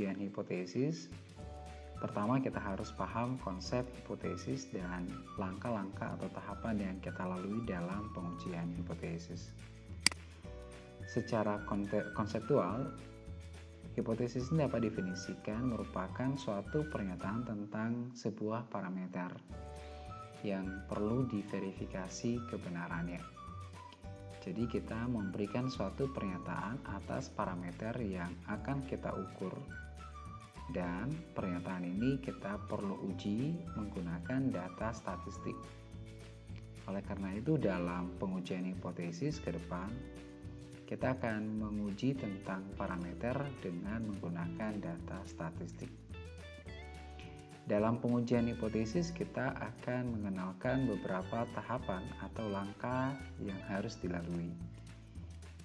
pengujian hipotesis, pertama kita harus paham konsep hipotesis dan langkah-langkah atau tahapan yang kita lalui dalam pengujian hipotesis. Secara konseptual, hipotesis ini dapat definisikan merupakan suatu pernyataan tentang sebuah parameter yang perlu diverifikasi kebenarannya. Jadi kita memberikan suatu pernyataan atas parameter yang akan kita ukur dan pernyataan ini kita perlu uji menggunakan data statistik. Oleh karena itu dalam pengujian hipotesis ke depan kita akan menguji tentang parameter dengan menggunakan data statistik. Dalam pengujian hipotesis, kita akan mengenalkan beberapa tahapan atau langkah yang harus dilalui.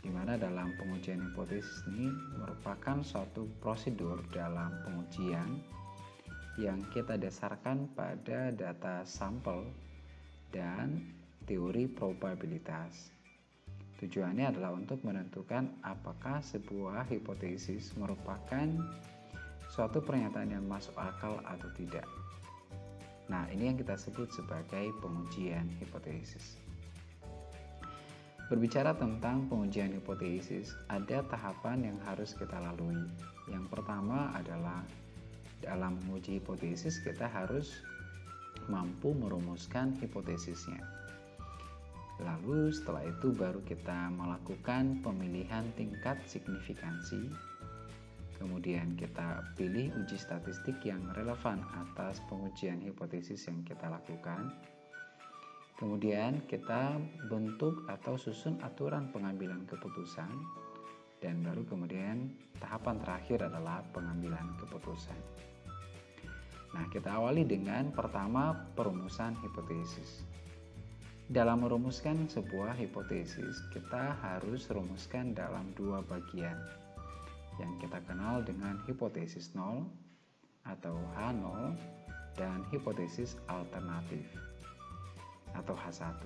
Di mana dalam pengujian hipotesis ini merupakan suatu prosedur dalam pengujian yang kita dasarkan pada data sampel dan teori probabilitas. Tujuannya adalah untuk menentukan apakah sebuah hipotesis merupakan suatu pernyataan yang masuk akal atau tidak. Nah, ini yang kita sebut sebagai pengujian hipotesis. Berbicara tentang pengujian hipotesis, ada tahapan yang harus kita lalui. Yang pertama adalah dalam menguji hipotesis kita harus mampu merumuskan hipotesisnya. Lalu setelah itu baru kita melakukan pemilihan tingkat signifikansi Kemudian kita pilih uji statistik yang relevan atas pengujian hipotesis yang kita lakukan. Kemudian kita bentuk atau susun aturan pengambilan keputusan dan baru kemudian tahapan terakhir adalah pengambilan keputusan. Nah, kita awali dengan pertama perumusan hipotesis. Dalam merumuskan sebuah hipotesis, kita harus rumuskan dalam dua bagian yang kita kenal dengan hipotesis nol atau H0 dan hipotesis alternatif atau H1.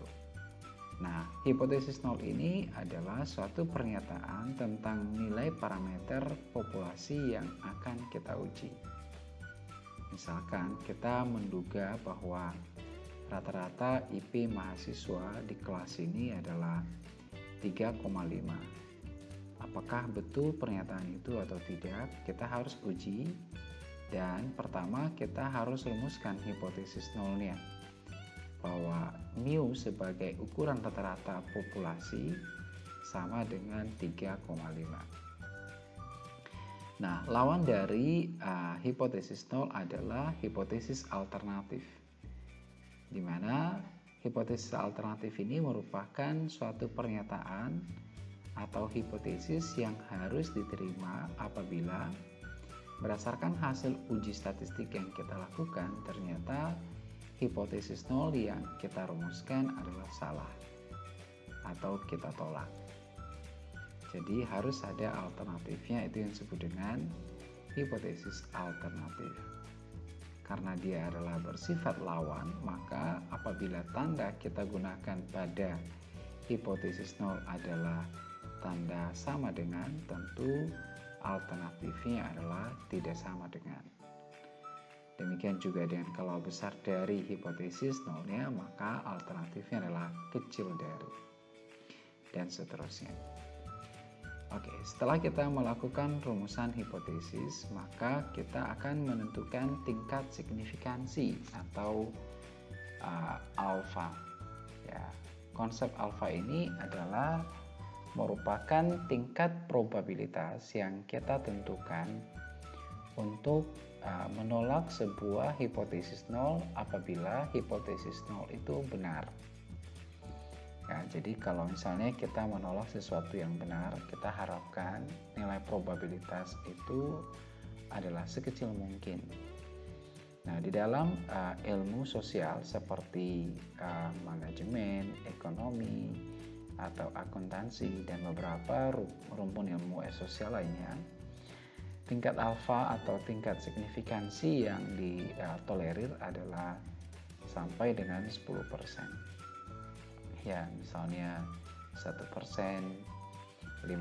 Nah, hipotesis nol ini adalah suatu pernyataan tentang nilai parameter populasi yang akan kita uji. Misalkan kita menduga bahwa rata-rata IP mahasiswa di kelas ini adalah 3,5 apakah betul pernyataan itu atau tidak, kita harus uji. Dan pertama kita harus rumuskan hipotesis nolnya bahwa mu sebagai ukuran rata-rata populasi sama dengan 3,5. Nah, lawan dari uh, hipotesis nol adalah hipotesis alternatif. Di mana hipotesis alternatif ini merupakan suatu pernyataan atau hipotesis yang harus diterima apabila berdasarkan hasil uji statistik yang kita lakukan ternyata hipotesis nol yang kita rumuskan adalah salah atau kita tolak. Jadi harus ada alternatifnya itu yang disebut dengan hipotesis alternatif. Karena dia adalah bersifat lawan, maka apabila tanda kita gunakan pada hipotesis nol adalah tanda sama dengan tentu alternatifnya adalah tidak sama dengan. Demikian juga dengan kalau besar dari hipotesis nolnya maka alternatifnya adalah kecil dari dan seterusnya. Oke, setelah kita melakukan rumusan hipotesis, maka kita akan menentukan tingkat signifikansi atau uh, alfa. Ya, konsep alfa ini adalah merupakan tingkat probabilitas yang kita tentukan untuk uh, menolak sebuah hipotesis nol apabila hipotesis nol itu benar. Ya, jadi kalau misalnya kita menolak sesuatu yang benar, kita harapkan nilai probabilitas itu adalah sekecil mungkin. Nah, di dalam uh, ilmu sosial seperti uh, manajemen, ekonomi, atau akuntansi dan beberapa rumpun ilmu sosial lainnya tingkat alfa atau tingkat signifikansi yang ditolerir adalah sampai dengan 10% ya misalnya 1%, 5%, 10%,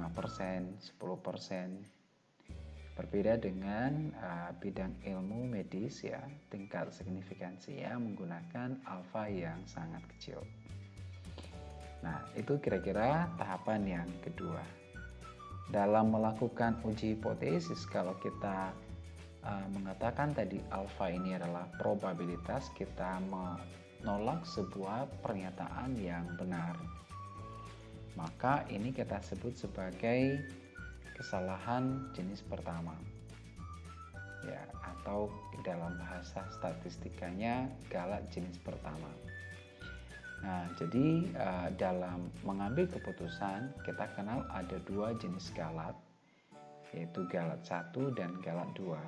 Berbeda dengan uh, bidang ilmu medis ya, tingkat signifikansinya menggunakan alfa yang sangat kecil. Nah, itu kira-kira tahapan yang kedua. Dalam melakukan uji hipotesis, kalau kita uh, mengatakan tadi alfa ini adalah probabilitas kita menolak sebuah pernyataan yang benar, maka ini kita sebut sebagai kesalahan jenis pertama. Ya atau dalam bahasa statistikanya galak jenis pertama nah jadi uh, dalam mengambil keputusan kita kenal ada dua jenis galat yaitu galat satu dan galat dua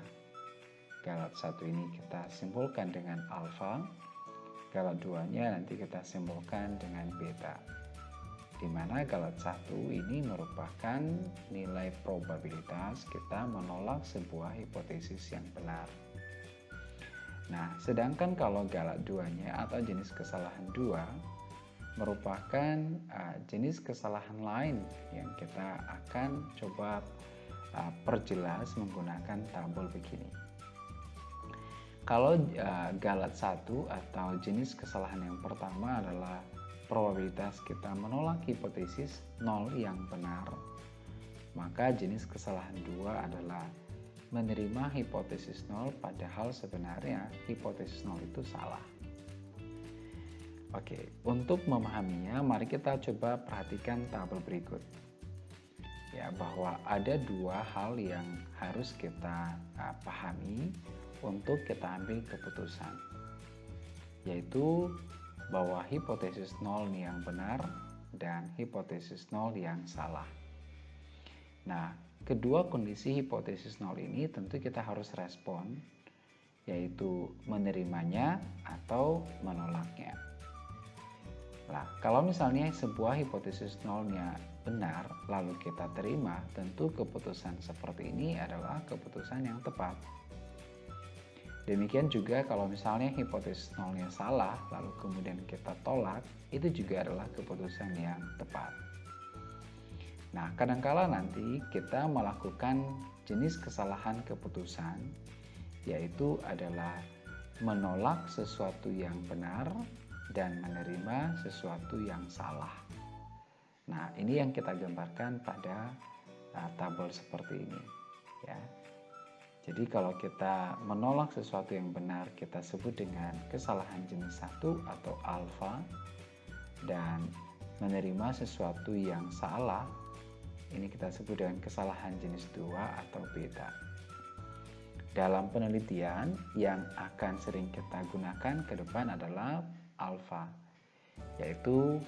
galat satu ini kita simpulkan dengan alfa galat duanya nanti kita simpulkan dengan beta di mana galat satu ini merupakan nilai probabilitas kita menolak sebuah hipotesis yang benar. Nah, sedangkan kalau galat duanya atau jenis kesalahan dua merupakan uh, jenis kesalahan lain yang kita akan coba uh, perjelas menggunakan tabel begini. Kalau uh, galat satu atau jenis kesalahan yang pertama adalah probabilitas kita menolak hipotesis nol yang benar, maka jenis kesalahan dua adalah menerima hipotesis nol padahal sebenarnya hipotesis nol itu salah. Oke, untuk memahaminya mari kita coba perhatikan tabel berikut. Ya, bahwa ada dua hal yang harus kita uh, pahami untuk kita ambil keputusan. Yaitu bahwa hipotesis nol yang benar dan hipotesis nol yang salah. Nah, kedua kondisi hipotesis nol ini tentu kita harus respon, yaitu menerimanya atau menolaknya. Nah, kalau misalnya sebuah hipotesis nolnya benar, lalu kita terima, tentu keputusan seperti ini adalah keputusan yang tepat. Demikian juga kalau misalnya hipotesis nolnya salah, lalu kemudian kita tolak, itu juga adalah keputusan yang tepat. Nah, kadangkala nanti kita melakukan jenis kesalahan keputusan, yaitu adalah menolak sesuatu yang benar dan menerima sesuatu yang salah. Nah, ini yang kita gambarkan pada uh, tabel seperti ini, ya. Jadi kalau kita menolak sesuatu yang benar kita sebut dengan kesalahan jenis satu atau alfa dan menerima sesuatu yang salah ini kita sebut dengan kesalahan jenis dua atau beta. Dalam penelitian yang akan sering kita gunakan ke depan adalah alfa yaitu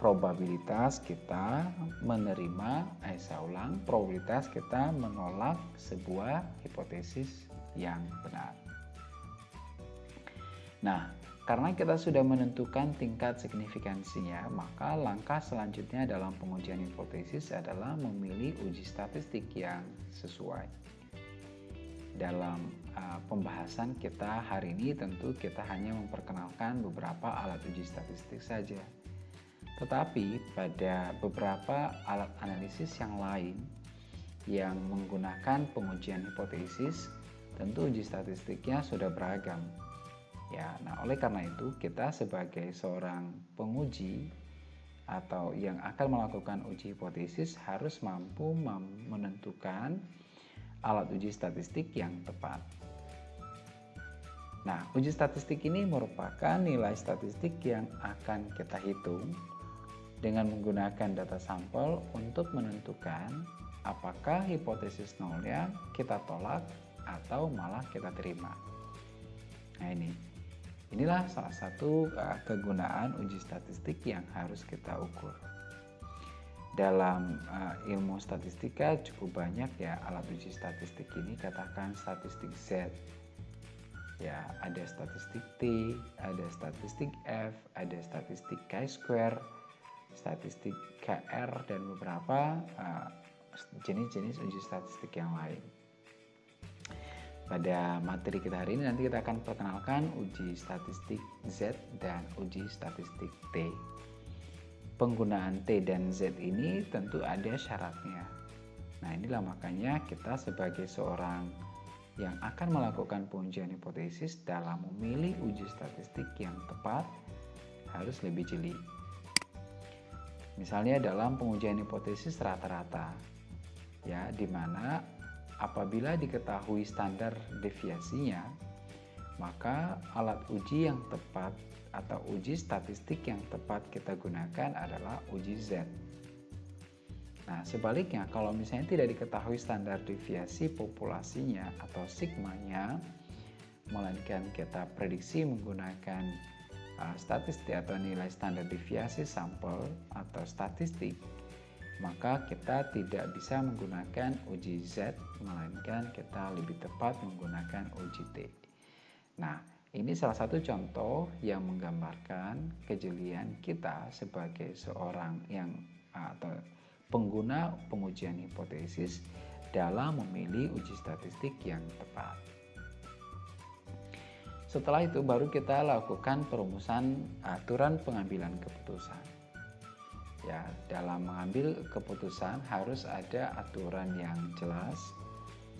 probabilitas kita menerima, eh saya ulang, probabilitas kita menolak sebuah hipotesis yang benar. Nah, karena kita sudah menentukan tingkat signifikansinya, maka langkah selanjutnya dalam pengujian hipotesis adalah memilih uji statistik yang sesuai. Dalam uh, pembahasan kita hari ini tentu kita hanya memperkenalkan beberapa alat uji statistik saja tetapi pada beberapa alat analisis yang lain yang menggunakan pengujian hipotesis, tentu uji statistiknya sudah beragam. Ya, nah oleh karena itu kita sebagai seorang penguji atau yang akan melakukan uji hipotesis harus mampu menentukan alat uji statistik yang tepat. Nah, uji statistik ini merupakan nilai statistik yang akan kita hitung dengan menggunakan data sampel untuk menentukan apakah hipotesis nolnya kita tolak atau malah kita terima. Nah ini, inilah salah satu uh, kegunaan uji statistik yang harus kita ukur. Dalam uh, ilmu statistika cukup banyak ya alat uji statistik ini katakan statistik Z. Ya, ada statistik T, ada statistik F, ada statistik chi-square, statistik KR dan beberapa uh, jenis-jenis uh, uji statistik yang lain. Pada materi kita hari ini nanti kita akan perkenalkan uji statistik Z dan uji statistik T. penggunaan T dan Z ini tentu ada syaratnya. Nah, inilah makanya kita sebagai seorang yang akan melakukan pengujian hipotesis dalam memilih uji statistik yang tepat harus lebih jeli. Misalnya dalam pengujian hipotesis rata-rata, ya, di mana apabila diketahui standar deviasinya, maka alat uji yang tepat atau uji statistik yang tepat kita gunakan adalah uji Z. Nah, sebaliknya kalau misalnya tidak diketahui standar deviasi populasinya atau sigmanya, melainkan kita prediksi menggunakan uh, statistik atau nilai standar deviasi sampel atau statistik, maka kita tidak bisa menggunakan uji Z, melainkan kita lebih tepat menggunakan uji T. Nah, ini salah satu contoh yang menggambarkan kejelian kita sebagai seorang yang atau pengguna pengujian hipotesis dalam memilih uji statistik yang tepat. Setelah itu baru kita lakukan perumusan aturan pengambilan keputusan. Ya, dalam mengambil keputusan harus ada aturan yang jelas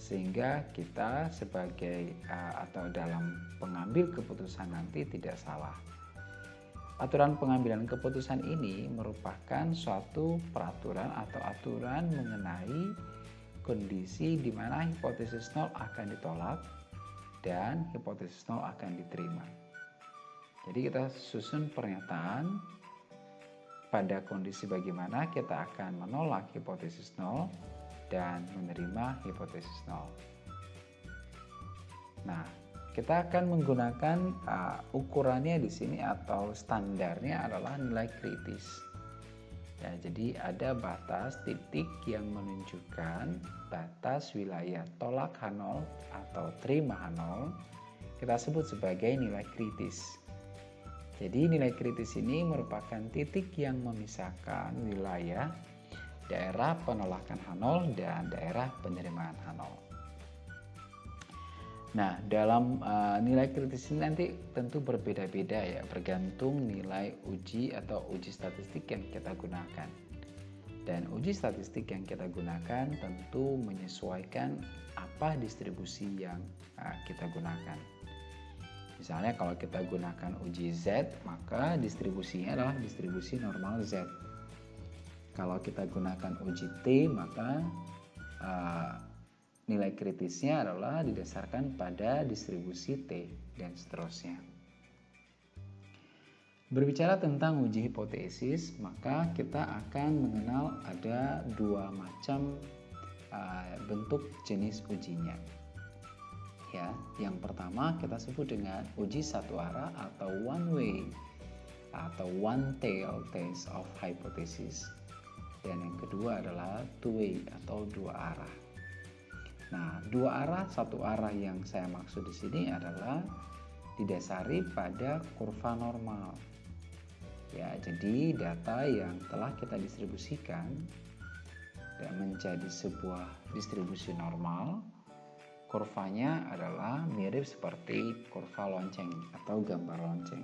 sehingga kita sebagai uh, atau dalam pengambil keputusan nanti tidak salah. Aturan pengambilan keputusan ini merupakan suatu peraturan atau aturan mengenai kondisi di mana hipotesis nol akan ditolak dan hipotesis nol akan diterima. Jadi kita susun pernyataan pada kondisi bagaimana kita akan menolak hipotesis nol dan menerima hipotesis nol. Nah, kita akan menggunakan uh, ukurannya di sini atau standarnya adalah nilai kritis. Ya, jadi ada batas titik yang menunjukkan batas wilayah tolak H0 atau terima H0 kita sebut sebagai nilai kritis. Jadi nilai kritis ini merupakan titik yang memisahkan wilayah daerah penolakan H0 dan daerah penerimaan H0. Nah, dalam uh, nilai kritis ini nanti tentu berbeda-beda ya, bergantung nilai uji atau uji statistik yang kita gunakan. Dan uji statistik yang kita gunakan tentu menyesuaikan apa distribusi yang uh, kita gunakan. Misalnya kalau kita gunakan uji Z, maka distribusinya adalah distribusi normal Z kalau kita gunakan uji T, maka uh, nilai kritisnya adalah didasarkan pada distribusi T dan seterusnya. Berbicara tentang uji hipotesis, maka kita akan mengenal ada dua macam uh, bentuk jenis ujinya. Ya, yang pertama kita sebut dengan uji satu arah atau one way atau one tail test of hypothesis dan yang kedua adalah two way atau dua arah. Nah, dua arah, satu arah yang saya maksud di sini adalah didasari pada kurva normal. Ya, jadi data yang telah kita distribusikan dan menjadi sebuah distribusi normal, kurvanya adalah mirip seperti kurva lonceng atau gambar lonceng.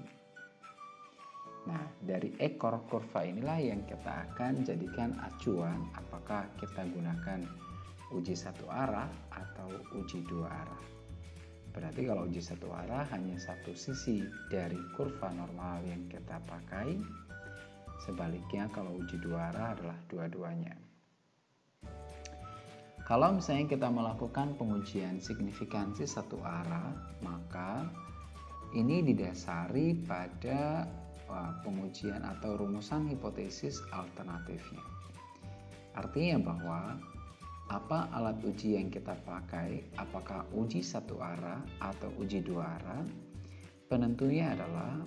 Nah, dari ekor kurva inilah yang kita akan jadikan acuan apakah kita gunakan uji satu arah atau uji dua arah. Berarti kalau uji satu arah hanya satu sisi dari kurva normal yang kita pakai. Sebaliknya kalau uji dua arah adalah dua-duanya. Kalau misalnya kita melakukan pengujian signifikansi satu arah, maka ini didasari pada pengujian atau rumusan hipotesis alternatifnya. Artinya bahwa apa alat uji yang kita pakai, apakah uji satu arah atau uji dua arah, penentunya adalah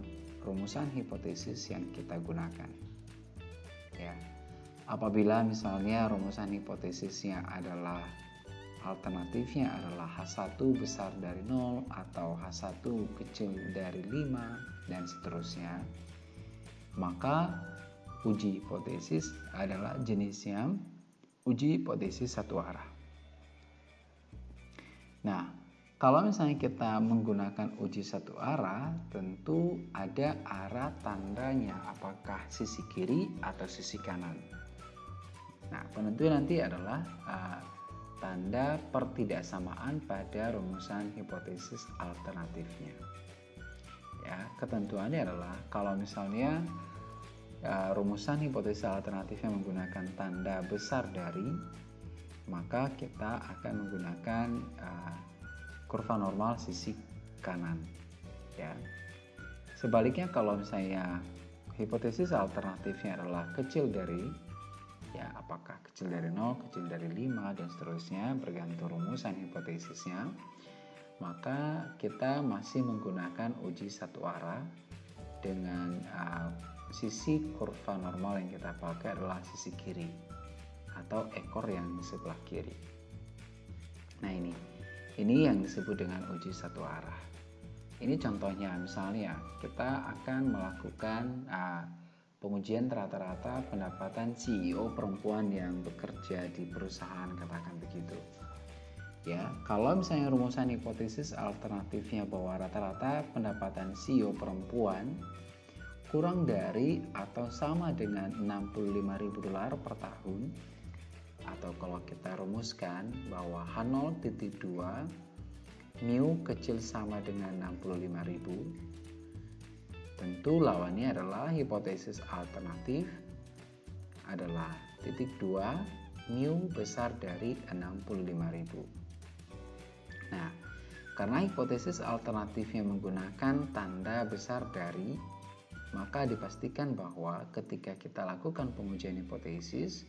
rumusan hipotesis yang kita gunakan. Ya. Apabila misalnya rumusan hipotesisnya adalah alternatifnya adalah H1 besar dari 0 atau H1 kecil dari 5 dan seterusnya maka uji hipotesis adalah jenisnya uji hipotesis satu arah. Nah, Kalau misalnya kita menggunakan uji satu arah, tentu ada arah tandanya, apakah sisi kiri atau sisi kanan. Nah, penentuan nanti adalah uh, tanda pertidaksamaan pada rumusan hipotesis alternatifnya. Ya, ketentuannya adalah kalau misalnya uh, rumusan hipotesis alternatifnya menggunakan tanda besar dari, maka kita akan menggunakan uh, kurva normal sisi kanan ya sebaliknya kalau misalnya hipotesis alternatifnya adalah kecil dari ya apakah kecil dari 0, kecil dari 5 dan seterusnya bergantung rumusan hipotesisnya. Maka kita masih menggunakan uji satu arah dengan uh, sisi kurva normal yang kita pakai adalah sisi kiri atau ekor yang sebelah kiri. Nah ini. Ini yang disebut dengan uji satu arah. Ini contohnya, misalnya kita akan melakukan uh, pengujian rata-rata pendapatan CEO perempuan yang bekerja di perusahaan, katakan begitu. Ya, kalau misalnya rumusan hipotesis alternatifnya bahwa rata-rata pendapatan CEO perempuan kurang dari atau sama dengan 65.000 dolar per tahun, atau kalau kita rumuskan bahwa H0.2 mu kecil sama dengan 65.000 tentu lawannya adalah hipotesis alternatif adalah titik 2 mu besar dari 65.000 nah karena hipotesis alternatifnya menggunakan tanda besar dari maka dipastikan bahwa ketika kita lakukan pengujian hipotesis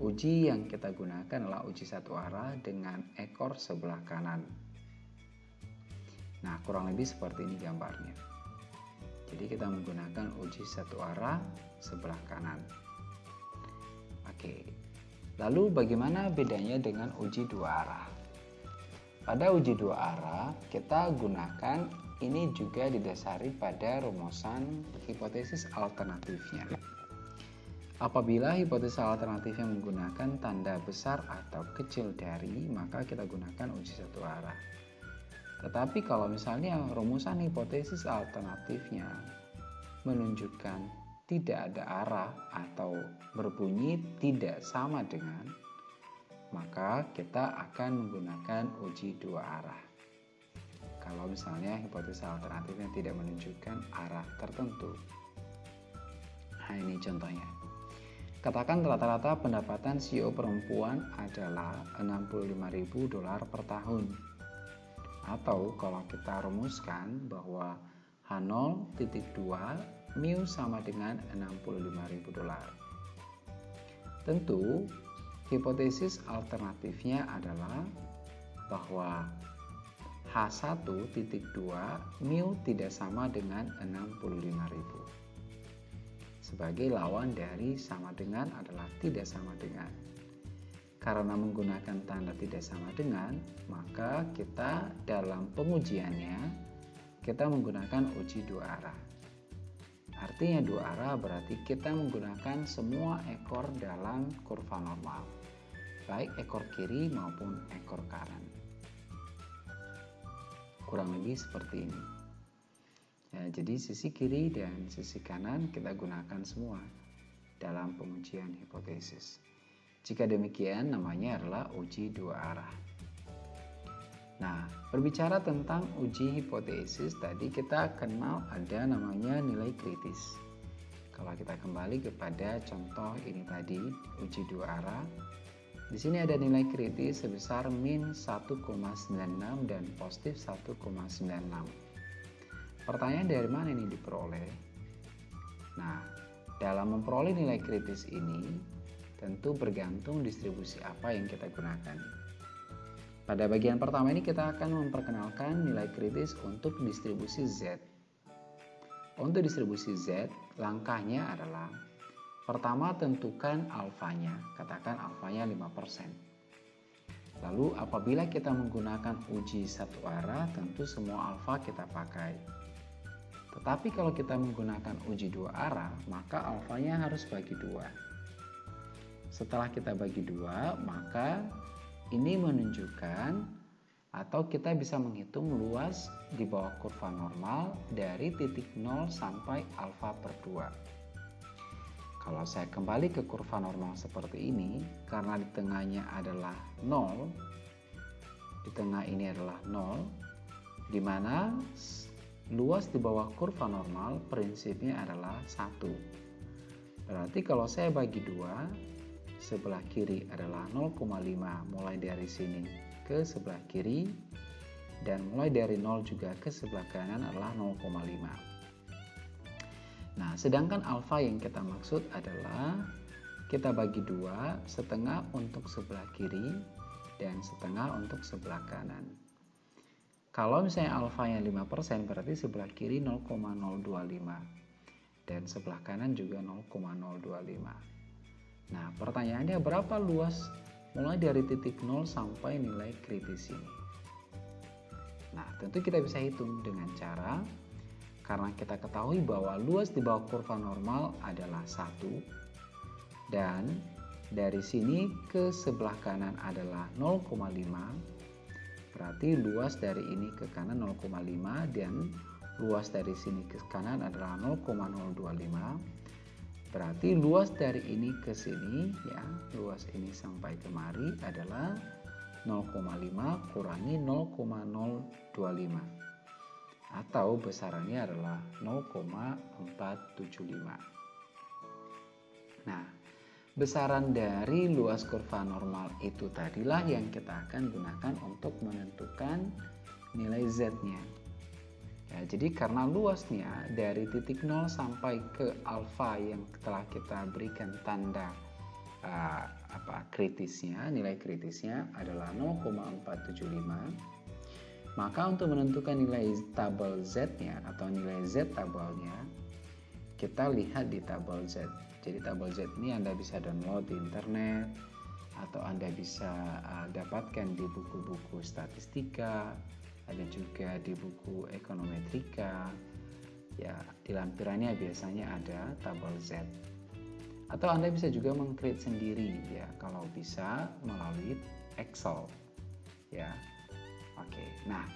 Uji yang kita gunakan adalah uji satu arah dengan ekor sebelah kanan. Nah, kurang lebih seperti ini gambarnya. Jadi kita menggunakan uji satu arah sebelah kanan. Oke. Lalu bagaimana bedanya dengan uji dua arah? Pada uji dua arah, kita gunakan ini juga didasari pada rumusan hipotesis alternatifnya. Apabila hipotesis alternatifnya menggunakan tanda besar atau kecil dari, maka kita gunakan uji satu arah. Tetapi kalau misalnya rumusan hipotesis alternatifnya menunjukkan tidak ada arah atau berbunyi tidak sama dengan, maka kita akan menggunakan uji dua arah. Kalau misalnya hipotesis alternatifnya tidak menunjukkan arah tertentu. Nah ini contohnya. Katakan rata-rata pendapatan CEO perempuan adalah 65.000 dolar per tahun. Atau kalau kita rumuskan bahwa H0.2 mu sama dengan 65.000 dolar. Tentu, hipotesis alternatifnya adalah bahwa H1.2 mu tidak sama dengan 65.000 sebagai lawan dari sama dengan adalah tidak sama dengan. Karena menggunakan tanda tidak sama dengan, maka kita dalam pengujiannya kita menggunakan uji dua arah. Artinya dua arah berarti kita menggunakan semua ekor dalam kurva normal, baik ekor kiri maupun ekor kanan. Kurang lebih seperti ini. Ya, jadi sisi kiri dan sisi kanan kita gunakan semua dalam pengujian hipotesis. Jika demikian namanya adalah uji dua arah. Nah, berbicara tentang uji hipotesis tadi kita kenal ada namanya nilai kritis. Kalau kita kembali kepada contoh ini tadi, uji dua arah, di sini ada nilai kritis sebesar min 1,96 dan positif 1,96. Pertanyaan dari mana ini diperoleh? Nah, dalam memperoleh nilai kritis ini tentu bergantung distribusi apa yang kita gunakan. Pada bagian pertama ini kita akan memperkenalkan nilai kritis untuk distribusi Z. Untuk distribusi Z, langkahnya adalah pertama tentukan alfanya, katakan alfanya 5%. Lalu apabila kita menggunakan uji satu arah, tentu semua alfa kita pakai. Tetapi kalau kita menggunakan uji dua arah, maka alfanya harus bagi dua. Setelah kita bagi dua, maka ini menunjukkan Atau kita bisa menghitung luas di bawah kurva normal dari titik 0 sampai alfa per 2. Kalau saya kembali ke kurva normal seperti ini, karena di tengahnya adalah 0, di tengah ini adalah 0, di mana luas di bawah kurva normal prinsipnya adalah 1. Berarti kalau saya bagi dua, sebelah kiri adalah 0,5 mulai dari sini ke sebelah kiri dan mulai dari 0 juga ke sebelah kanan adalah 0,5 nah sedangkan alfa yang kita maksud adalah kita bagi dua setengah untuk sebelah kiri dan setengah untuk sebelah kanan. Kalau misalnya alfanya 5% berarti sebelah kiri 0,025 dan sebelah kanan juga 0,025 Nah, pertanyaannya berapa luas mulai dari titik 0 sampai nilai kritis ini? Nah, tentu kita bisa hitung dengan cara karena kita ketahui bahwa luas di bawah kurva normal adalah 1 dan dari sini ke sebelah kanan adalah 0,5 berarti luas dari ini ke kanan 0,5 dan luas dari sini ke kanan adalah 0,025 Berarti luas dari ini ke sini ya, luas ini sampai kemari adalah 0,5 kurangi 0,025 atau besarannya adalah 0,475. Nah, besaran dari luas kurva normal itu tadilah yang kita akan gunakan untuk menentukan nilai z-nya. Ya, jadi karena luasnya dari titik 0 sampai ke alfa yang telah kita berikan tanda uh, apa kritisnya, nilai kritisnya adalah 0,475. Maka untuk menentukan nilai tabel Z-nya atau nilai Z tabelnya, kita lihat di tabel Z. Jadi tabel Z ini Anda bisa download di internet atau Anda bisa uh, dapatkan di buku-buku statistika ada juga di buku ekonometrika. Ya di lampirannya biasanya ada tabel Z. Atau Anda bisa juga mengcreate sendiri ya kalau bisa melalui Excel. Ya oke. Nah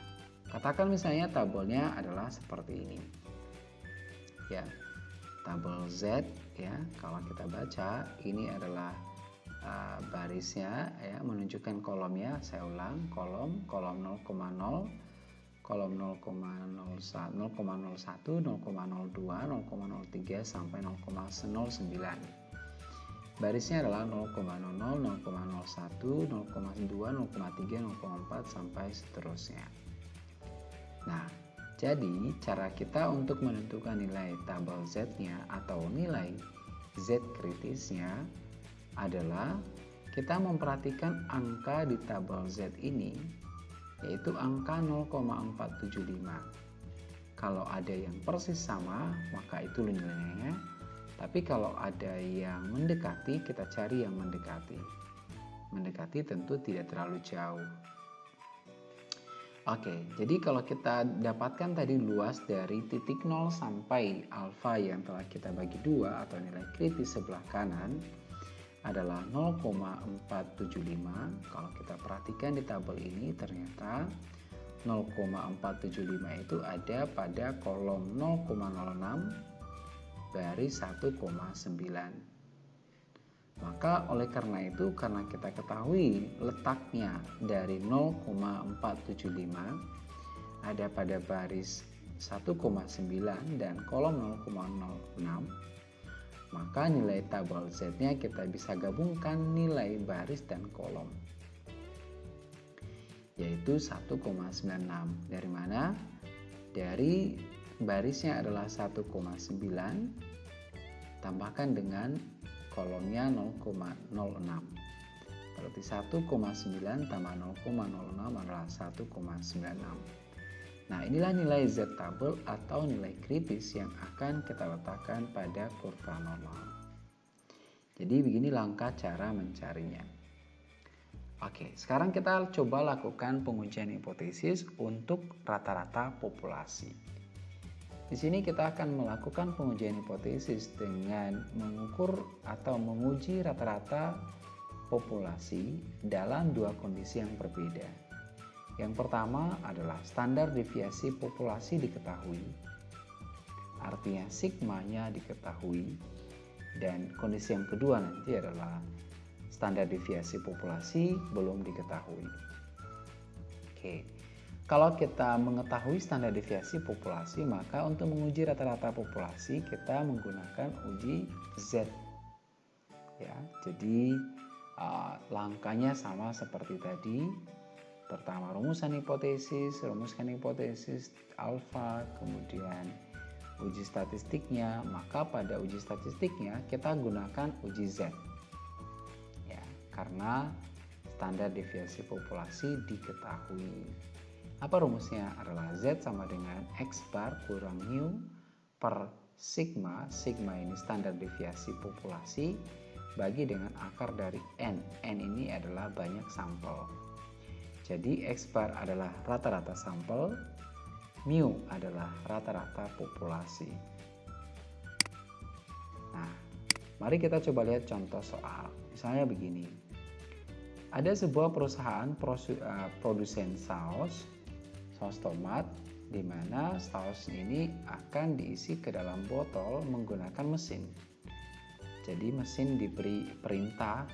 katakan misalnya tabelnya adalah seperti ini. Ya tabel Z ya kalau kita baca ini adalah uh, barisnya ya menunjukkan kolomnya. Saya ulang kolom kolom 0,0 kolom 0,01, 0,01, 0,02, 0,03 sampai 0,09. Barisnya adalah 0,00, 0,01, 0,2, 0,3, 0,4 sampai seterusnya. Nah, jadi cara kita untuk menentukan nilai tabel Z-nya atau nilai Z kritisnya adalah kita memperhatikan angka di tabel Z ini yaitu angka 0,475. Kalau ada yang persis sama, maka itu nilainya. Tapi kalau ada yang mendekati, kita cari yang mendekati. Mendekati tentu tidak terlalu jauh. Oke, jadi kalau kita dapatkan tadi luas dari titik 0 sampai alfa yang telah kita bagi dua atau nilai kritis sebelah kanan, adalah 0,475 kalau kita perhatikan di tabel ini ternyata 0,475 itu ada pada kolom 0,06 baris 1,9 maka oleh karena itu karena kita ketahui letaknya dari 0,475 ada pada baris 1,9 dan kolom 0,06 maka nilai tabel Z-nya kita bisa gabungkan nilai baris dan kolom. Yaitu 1,96. Dari mana? Dari barisnya adalah 1,9 tambahkan dengan kolomnya 0,06. Berarti 1,9 tambah 0,06 adalah 1,96. Nah, inilah nilai Z tabel atau nilai kritis yang akan kita letakkan pada kurva normal. Jadi begini langkah cara mencarinya. Oke, sekarang kita coba lakukan pengujian hipotesis untuk rata-rata populasi. Di sini kita akan melakukan pengujian hipotesis dengan mengukur atau menguji rata-rata populasi dalam dua kondisi yang berbeda Yang pertama adalah standar deviasi populasi diketahui. Artinya sigmanya diketahui. Dan kondisi yang kedua nanti adalah standar deviasi populasi belum diketahui. Oke. Kalau kita mengetahui standar deviasi populasi, maka untuk menguji rata-rata populasi kita menggunakan uji Z. Ya, jadi uh, langkahnya sama seperti tadi. Pertama rumusan hipotesis, rumuskan hipotesis alfa, kemudian uji statistiknya. Maka pada uji statistiknya kita gunakan uji Z. Ya, karena standar deviasi populasi diketahui. Apa rumusnya? Adalah Z sama dengan X bar kurang mu per sigma. Sigma ini standar deviasi populasi bagi dengan akar dari N. N ini adalah banyak sampel. Jadi X bar adalah rata-rata sampel, mu adalah rata-rata populasi. Nah, mari kita coba lihat contoh soal. Misalnya begini. Ada sebuah perusahaan eh, produsen saus saus tomat di mana saus ini akan diisi ke dalam botol menggunakan mesin. Jadi mesin diberi perintah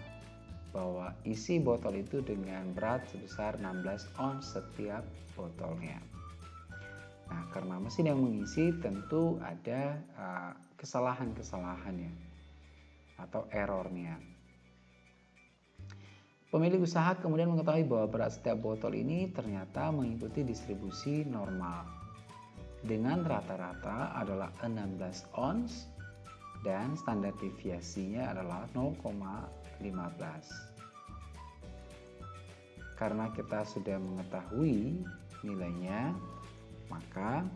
bahwa isi botol itu dengan berat sebesar 16 ons setiap botolnya. Nah, karena mesin yang mengisi tentu ada uh, kesalahan-kesalahannya atau errornya. Pemilik usaha kemudian mengetahui bahwa berat setiap botol ini ternyata mengikuti distribusi normal dengan rata-rata adalah 16 ons dan standar deviasinya adalah 0,15. Karena kita sudah mengetahui nilainya, maka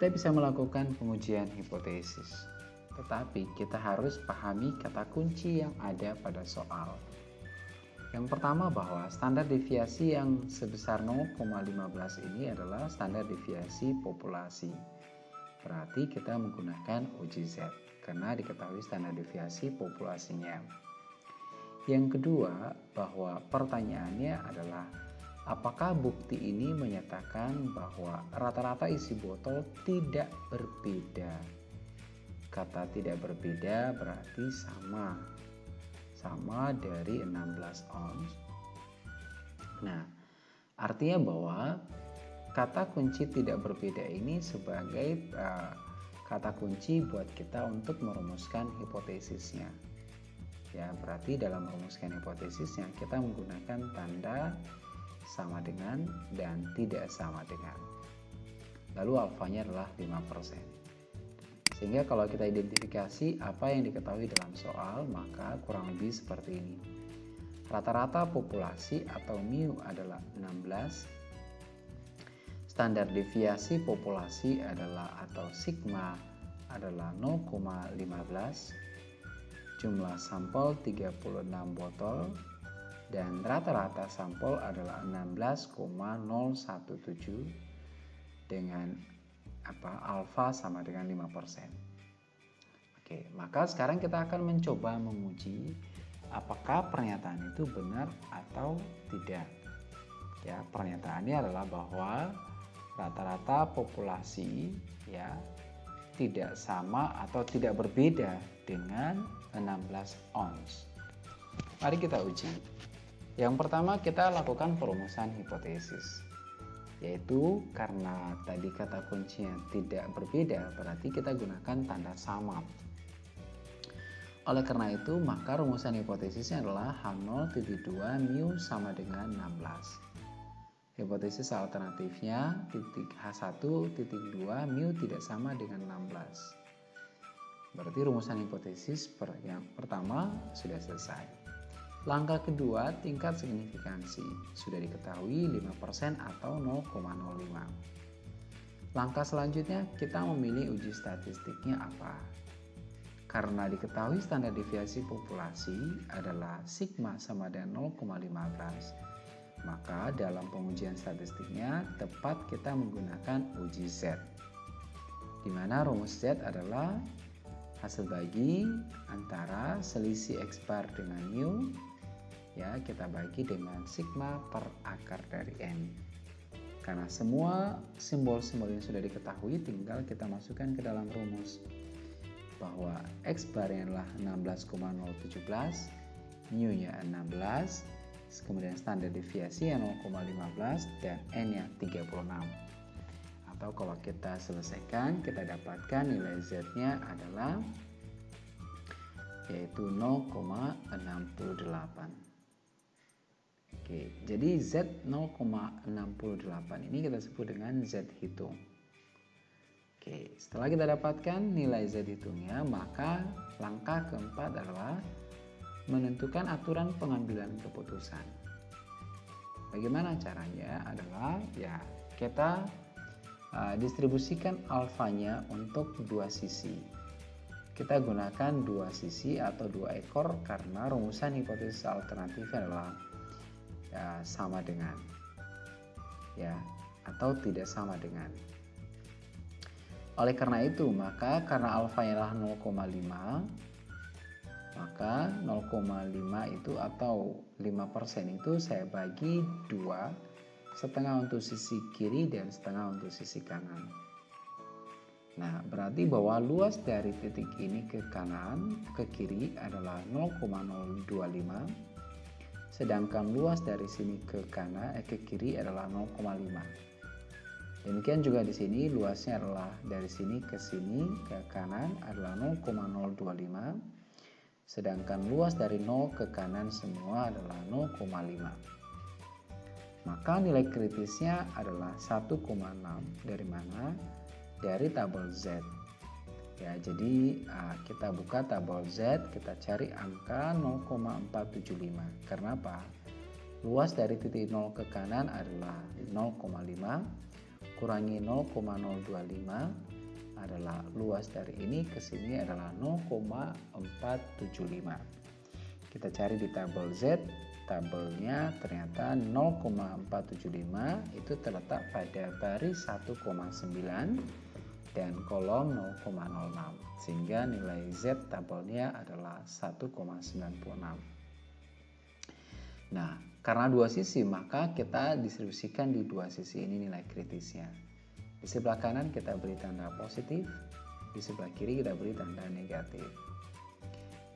kita bisa melakukan pengujian hipotesis. Tetapi kita harus pahami kata kunci yang ada pada soal. Yang pertama bahwa standar deviasi yang sebesar 0,15 ini adalah standar deviasi populasi. Berarti kita menggunakan uji Z karena diketahui standar deviasi populasinya. Yang kedua, bahwa pertanyaannya adalah apakah bukti ini menyatakan bahwa rata-rata isi botol tidak berbeda? Kata tidak berbeda berarti sama. Sama dari 16 ons. Nah artinya bahwa kata kunci tidak berbeda ini sebagai uh, kata kunci buat kita untuk merumuskan hipotesisnya ya berarti dalam merumuskan hipotesisnya kita menggunakan tanda sama dengan dan tidak sama dengan lalu alfanya adalah 5% sehingga kalau kita identifikasi apa yang diketahui dalam soal, maka kurang lebih seperti ini. Rata-rata populasi atau mu adalah 16. Standar deviasi populasi adalah atau sigma adalah 0,15. Jumlah sampel 36 botol dan rata-rata sampel adalah 16,017 dengan apa alfa sama dengan 5%. Oke, maka sekarang kita akan mencoba menguji apakah pernyataan itu benar atau tidak. Ya, pernyataannya adalah bahwa rata-rata populasi ya tidak sama atau tidak berbeda dengan 16 ons. Mari kita uji. Yang pertama kita lakukan perumusan hipotesis yaitu karena tadi kata kuncinya tidak berbeda berarti kita gunakan tanda sama oleh karena itu maka rumusan hipotesisnya adalah H0.2 mu sama dengan 16 hipotesis alternatifnya titik H1.2 mu tidak sama dengan 16 berarti rumusan hipotesis per yang pertama sudah selesai Langkah kedua, tingkat signifikansi. Sudah diketahui 5% atau 0,05. Langkah selanjutnya, kita memilih uji statistiknya apa. Karena diketahui standar deviasi populasi adalah sigma sama dengan 0,15, maka dalam pengujian statistiknya tepat kita menggunakan uji Z. Di mana rumus Z adalah hasil bagi antara selisih X bar dengan mu ya kita bagi dengan sigma per akar dari N. Karena semua simbol-simbol yang sudah diketahui tinggal kita masukkan ke dalam rumus bahwa X barnya adalah 16,017, mu nya 16, kemudian standar deviasi yang 0,15 dan N nya 36 atau kalau kita selesaikan kita dapatkan nilai Z nya adalah yaitu 0,68 Oke, jadi Z 0,68 ini kita sebut dengan Z hitung. Oke, setelah kita dapatkan nilai Z hitungnya maka langkah keempat adalah menentukan aturan pengambilan keputusan. Bagaimana caranya adalah ya kita uh, distribusikan alfanya untuk dua sisi. Kita gunakan dua sisi atau dua ekor karena rumusan hipotesis alternatif adalah ya, sama dengan ya atau tidak sama dengan. Oleh karena itu maka karena alfa adalah 0,5 maka 0,5 itu atau 5% itu saya bagi dua setengah untuk sisi kiri dan setengah untuk sisi kanan Nah, berarti bahwa luas dari titik ini ke kanan, ke kiri adalah 0,025. Sedangkan luas dari sini ke kanan, eh, ke kiri adalah 0,5. Demikian juga di sini luasnya adalah dari sini ke sini ke kanan adalah 0,025. Sedangkan luas dari 0 ke kanan semua adalah 0,5. Maka nilai kritisnya adalah 1,6 dari mana? dari tabel Z. Ya, jadi uh, kita buka tabel Z, kita cari angka 0,475. Karena apa? Luas dari titik 0 ke kanan adalah 0,5 kurangi 0,025 adalah luas dari ini ke sini adalah 0,475. Kita cari di tabel Z, tabelnya ternyata 0,475 itu terletak pada baris 1,9 dan kolom 0,06 sehingga nilai Z tabelnya adalah 1,96 nah karena dua sisi maka kita distribusikan di dua sisi. Ini nilai kritisnya di sebelah kanan kita beri tanda positif di sebelah kiri kita beri tanda negatif.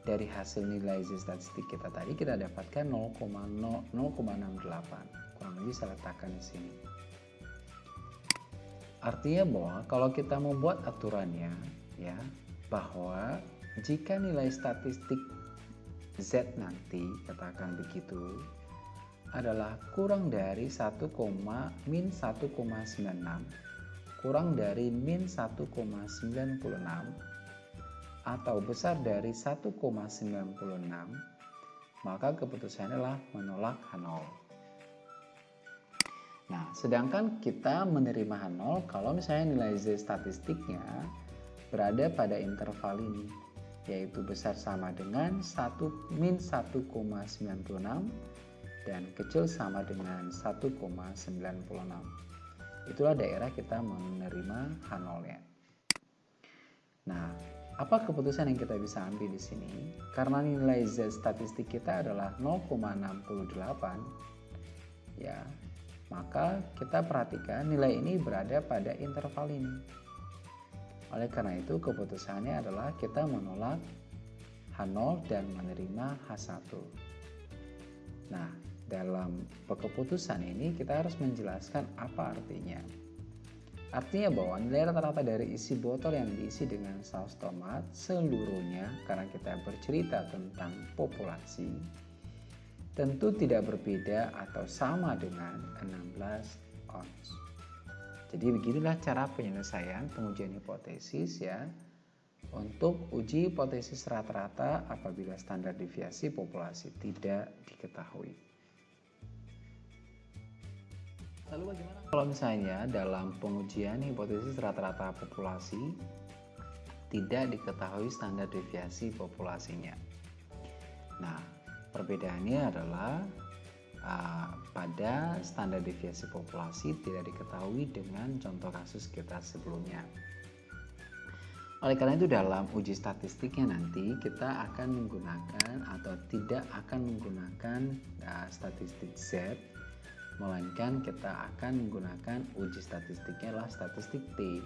Dari hasil nilai Z statistik kita tadi kita dapatkan 0,68 kurang lebih saya letakkan di sini. Artinya bahwa kalau kita membuat aturannya ya bahwa jika nilai statistik Z nanti katakan begitu adalah kurang dari 1, min 1,96 kurang dari min 1,96 atau besar dari 1,96 maka keputusannya adalah menolak H0 Nah, sedangkan kita menerima H0 kalau misalnya nilai Z statistiknya berada pada interval ini, yaitu besar sama dengan 1 min 1,96 dan kecil sama dengan 1,96. Itulah daerah kita menerima H0-nya. Nah, apa keputusan yang kita bisa ambil di sini? Karena nilai Z statistik kita adalah 0,68, ya maka kita perhatikan nilai ini berada pada interval ini. Oleh karena itu keputusannya adalah kita menolak H0 dan menerima H1. Nah, dalam keputusan ini kita harus menjelaskan apa artinya. Artinya bahwa nilai rata-rata dari isi botol yang diisi dengan saus tomat seluruhnya karena kita bercerita tentang populasi tentu tidak berbeda atau sama dengan 16 ons. Jadi beginilah cara penyelesaian pengujian hipotesis ya untuk uji hipotesis rata-rata apabila standar deviasi populasi tidak diketahui. Lalu bagaimana kalau misalnya dalam pengujian hipotesis rata-rata populasi tidak diketahui standar deviasi populasinya? Nah, Perbedaannya adalah uh, pada standar deviasi populasi tidak diketahui dengan contoh kasus kita sebelumnya. Oleh karena itu dalam uji statistiknya nanti kita akan menggunakan atau tidak akan menggunakan uh, statistik Z melainkan kita akan menggunakan uji statistiknya adalah statistik T.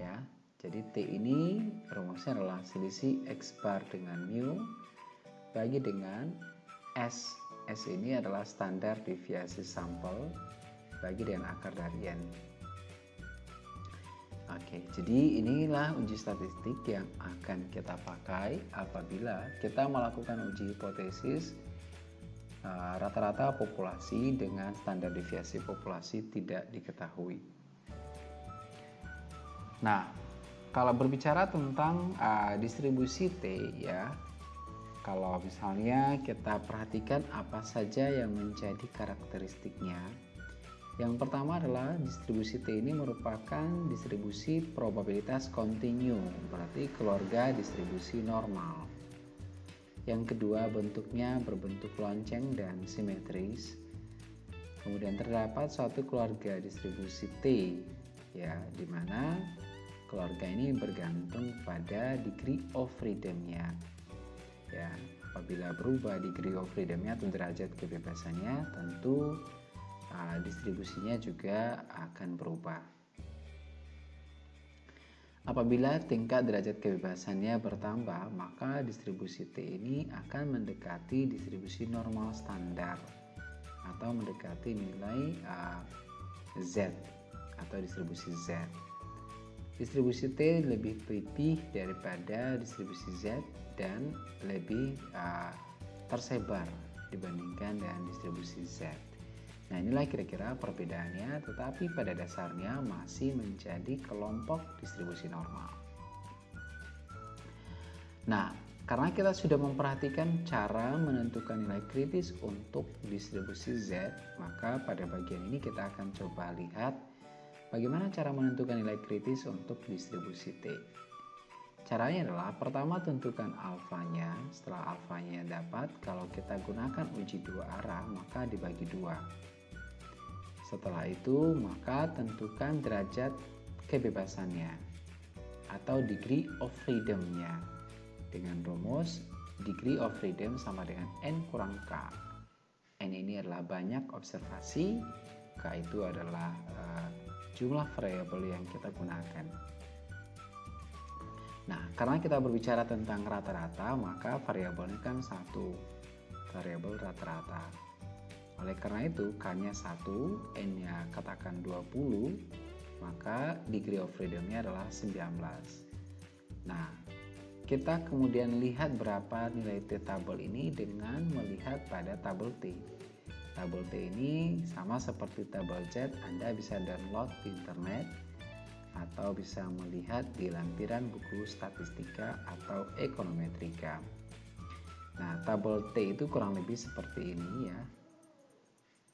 Ya. Jadi T ini rumusnya adalah selisih X bar dengan mu bagi dengan S. S ini adalah standar deviasi sampel bagi dengan akar dari N. Oke, jadi inilah uji statistik yang akan kita pakai apabila kita melakukan uji hipotesis rata-rata uh, populasi dengan standar deviasi populasi tidak diketahui. Nah, kalau berbicara tentang uh, distribusi T ya, kalau misalnya kita perhatikan apa saja yang menjadi karakteristiknya, yang pertama adalah distribusi T ini merupakan distribusi probabilitas kontinu, berarti keluarga distribusi normal. Yang kedua bentuknya berbentuk lonceng dan simetris. Kemudian terdapat suatu keluarga distribusi T, ya, di mana keluarga ini bergantung pada degree of freedomnya. Ya, apabila berubah degree of freedomnya atau derajat kebebasannya, tentu uh, distribusinya juga akan berubah. Apabila tingkat derajat kebebasannya bertambah, maka distribusi T ini akan mendekati distribusi normal standar atau mendekati nilai uh, Z atau distribusi Z. Distribusi T lebih pipih daripada distribusi Z dan lebih uh, tersebar dibandingkan dengan distribusi Z. Nah inilah kira-kira perbedaannya tetapi pada dasarnya masih menjadi kelompok distribusi normal. Nah karena kita sudah memperhatikan cara menentukan nilai kritis untuk distribusi Z, maka pada bagian ini kita akan coba lihat bagaimana cara menentukan nilai kritis untuk distribusi T. Caranya adalah pertama tentukan alfanya, setelah alfanya dapat, kalau kita gunakan uji dua arah maka dibagi dua. Setelah itu, maka tentukan derajat kebebasannya atau degree of freedom-nya dengan rumus degree of freedom sama dengan N kurang K. N ini adalah banyak observasi, K itu adalah uh, jumlah variabel yang kita gunakan. Nah, karena kita berbicara tentang rata-rata, maka variabelnya kan satu, variabel rata-rata. Oleh karena itu, K-nya 1, N-nya katakan 20, maka degree of freedom-nya adalah 19. Nah, kita kemudian lihat berapa nilai T tabel ini dengan melihat pada tabel T. Tabel T ini sama seperti tabel Z, Anda bisa download di internet atau bisa melihat di lampiran buku statistika atau ekonometrika. Nah, tabel T itu kurang lebih seperti ini ya.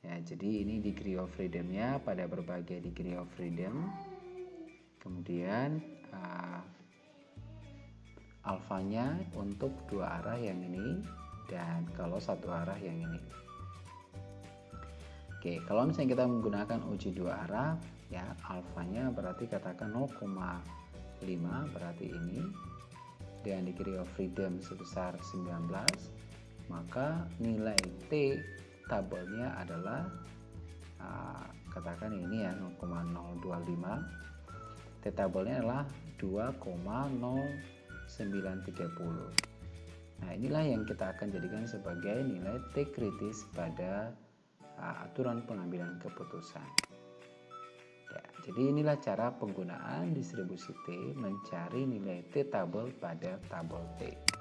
Ya, jadi ini degree of freedom-nya pada berbagai degree of freedom. Kemudian uh, alfanya untuk dua arah yang ini dan kalau satu arah yang ini. Oke, kalau misalnya kita menggunakan uji dua arah, ya alfanya berarti katakan 0,5 berarti ini dan degree of freedom sebesar 19 maka nilai T tabelnya adalah uh, katakan ini ya 0,025 T tabelnya adalah 2,0930 nah inilah yang kita akan jadikan sebagai nilai T kritis pada uh, aturan pengambilan keputusan. Ya, jadi inilah cara penggunaan distribusi T mencari nilai T tabel pada tabel T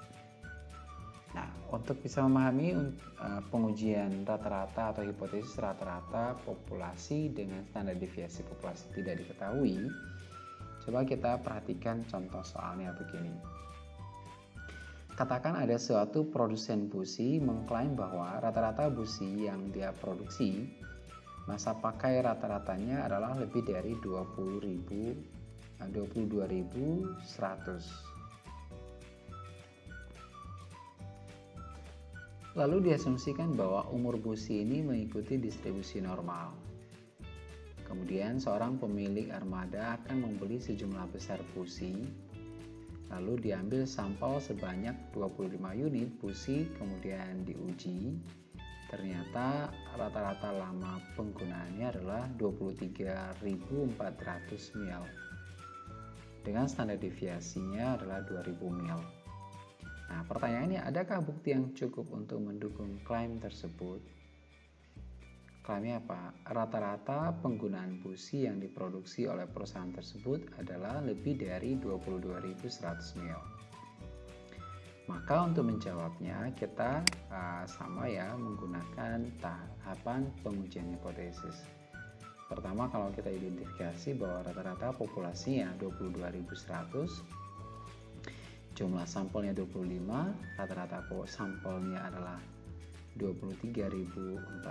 Nah, untuk bisa memahami uh, pengujian rata-rata atau hipotesis rata-rata populasi dengan standar deviasi populasi tidak diketahui, coba kita perhatikan contoh soalnya begini. Katakan ada suatu produsen busi mengklaim bahwa rata-rata busi yang dia produksi masa pakai rata-ratanya adalah lebih dari 20.000 22.100 Lalu diasumsikan bahwa umur busi ini mengikuti distribusi normal. Kemudian seorang pemilik armada akan membeli sejumlah besar busi Lalu diambil sampel sebanyak 25 unit busi kemudian diuji. Ternyata rata-rata lama penggunaannya adalah 23.400 mil. Dengan standar deviasinya adalah 2000 mil. Nah, pertanyaannya adakah bukti yang cukup untuk mendukung klaim tersebut? Klaimnya apa? Rata-rata penggunaan busi yang diproduksi oleh perusahaan tersebut adalah lebih dari 22.100 mil. Maka untuk menjawabnya kita uh, sama ya menggunakan tahapan pengujian hipotesis. Pertama kalau kita identifikasi bahwa rata-rata populasinya 22.100 jumlah sampelnya 25 rata-rata sampelnya adalah 23.400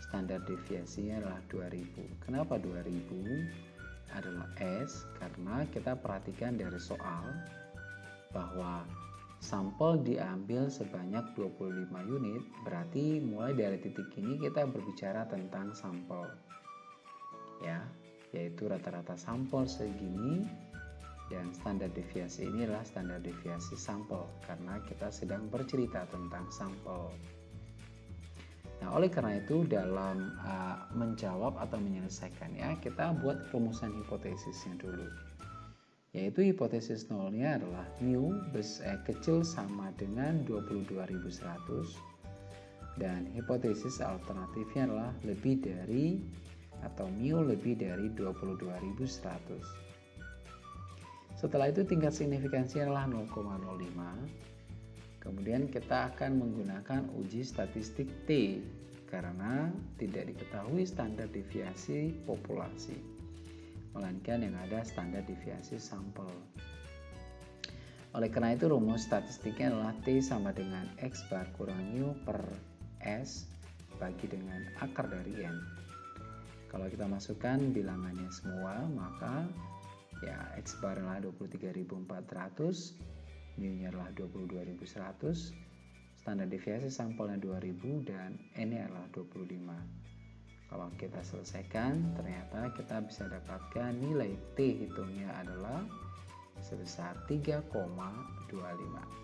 standar deviasinya adalah 2000 kenapa 2000 adalah S karena kita perhatikan dari soal bahwa sampel diambil sebanyak 25 unit berarti mulai dari titik ini kita berbicara tentang sampel ya. Yaitu rata-rata sampel segini dan standar deviasi ini adalah standar deviasi sampel karena kita sedang bercerita tentang sampel. Nah, oleh karena itu dalam uh, menjawab atau menyelesaikannya kita buat rumusan hipotesisnya dulu. Yaitu hipotesis nolnya adalah mu bes, eh, kecil sama dengan 22.100 dan hipotesis alternatifnya adalah lebih dari atau mu lebih dari 22.100. Setelah itu tingkat signifikansi adalah 0,05. Kemudian kita akan menggunakan uji statistik T karena tidak diketahui standar deviasi populasi, melainkan yang ada standar deviasi sampel. Oleh karena itu rumus statistiknya adalah T sama dengan X bar kurang U per S bagi dengan akar dari N. Kalau kita masukkan bilangannya semua, maka ya adalah 23.400 mu nya adalah 22.100 standar deviasi sampelnya 2000 dan N nya adalah 25 kalau kita selesaikan ternyata kita bisa dapatkan nilai T hitungnya adalah sebesar 3,25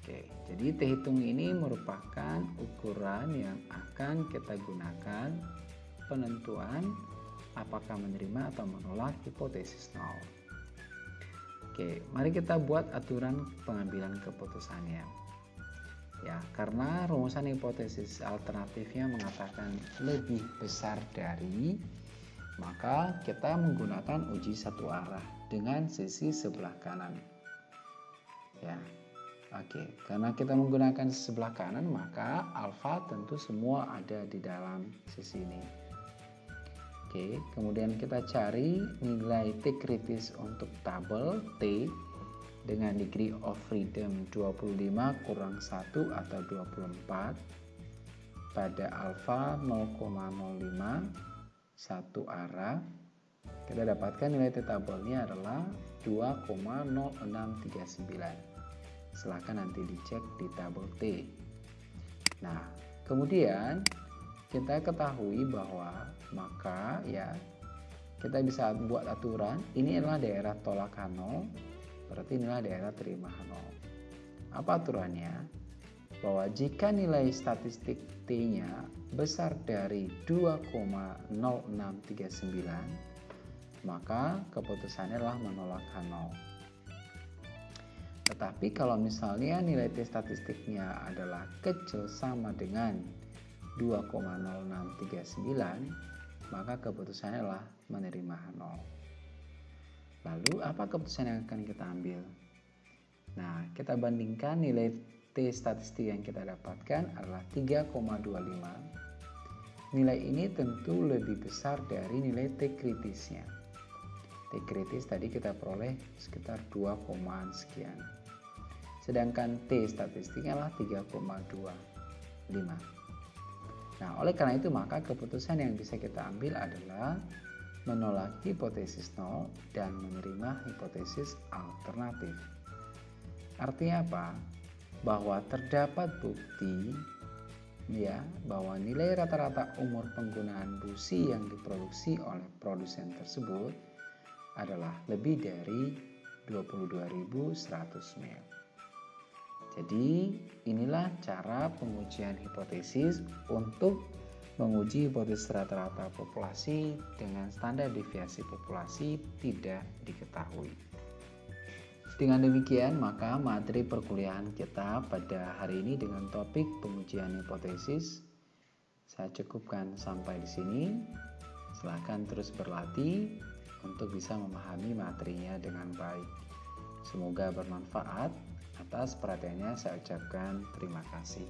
Oke, jadi T hitung ini merupakan ukuran yang akan kita gunakan penentuan apakah menerima atau menolak hipotesis nol. Oke, mari kita buat aturan pengambilan keputusannya. Ya, karena rumusan hipotesis alternatifnya mengatakan lebih besar dari, maka kita menggunakan uji satu arah dengan sisi sebelah kanan. Ya, oke. Karena kita menggunakan sebelah kanan, maka alfa tentu semua ada di dalam sisi ini. Oke, kemudian kita cari nilai T kritis untuk tabel T dengan degree of freedom 25 kurang 1 atau 24 pada alfa 0,05 satu arah. Kita dapatkan nilai T tabelnya adalah 2,0639 silahkan nanti dicek di tabel T. Nah kemudian kita ketahui bahwa maka ya kita bisa buat aturan ini adalah daerah tolak nol berarti inilah daerah terima nol apa aturannya? Bahwa jika nilai statistik T-nya besar dari 2,0639 maka keputusannya adalah menolak H0 tetapi kalau misalnya nilai T statistiknya adalah kecil sama dengan 2,0639 maka keputusannya adalah menerima 0 lalu apa keputusan yang akan kita ambil? Nah kita bandingkan nilai T statistik yang kita dapatkan adalah 3,25 nilai ini tentu lebih besar dari nilai T kritisnya. T kritis tadi kita peroleh sekitar 2, sekian. Sedangkan T statistiknya adalah 3,25 Nah, oleh karena itu maka keputusan yang bisa kita ambil adalah menolak hipotesis nol dan menerima hipotesis alternatif. Artinya apa? Bahwa terdapat bukti ya bahwa nilai rata-rata umur penggunaan busi yang diproduksi oleh produsen tersebut adalah lebih dari 22.100 mil. Jadi, inilah cara pengujian hipotesis untuk menguji hipotesis rata-rata populasi dengan standar deviasi populasi tidak diketahui. Dengan demikian, maka materi perkuliahan kita pada hari ini dengan topik pengujian hipotesis saya cukupkan sampai di sini. Silahkan terus berlatih untuk bisa memahami materinya dengan baik. Semoga bermanfaat. Atas perhatiannya saya ucapkan terima kasih.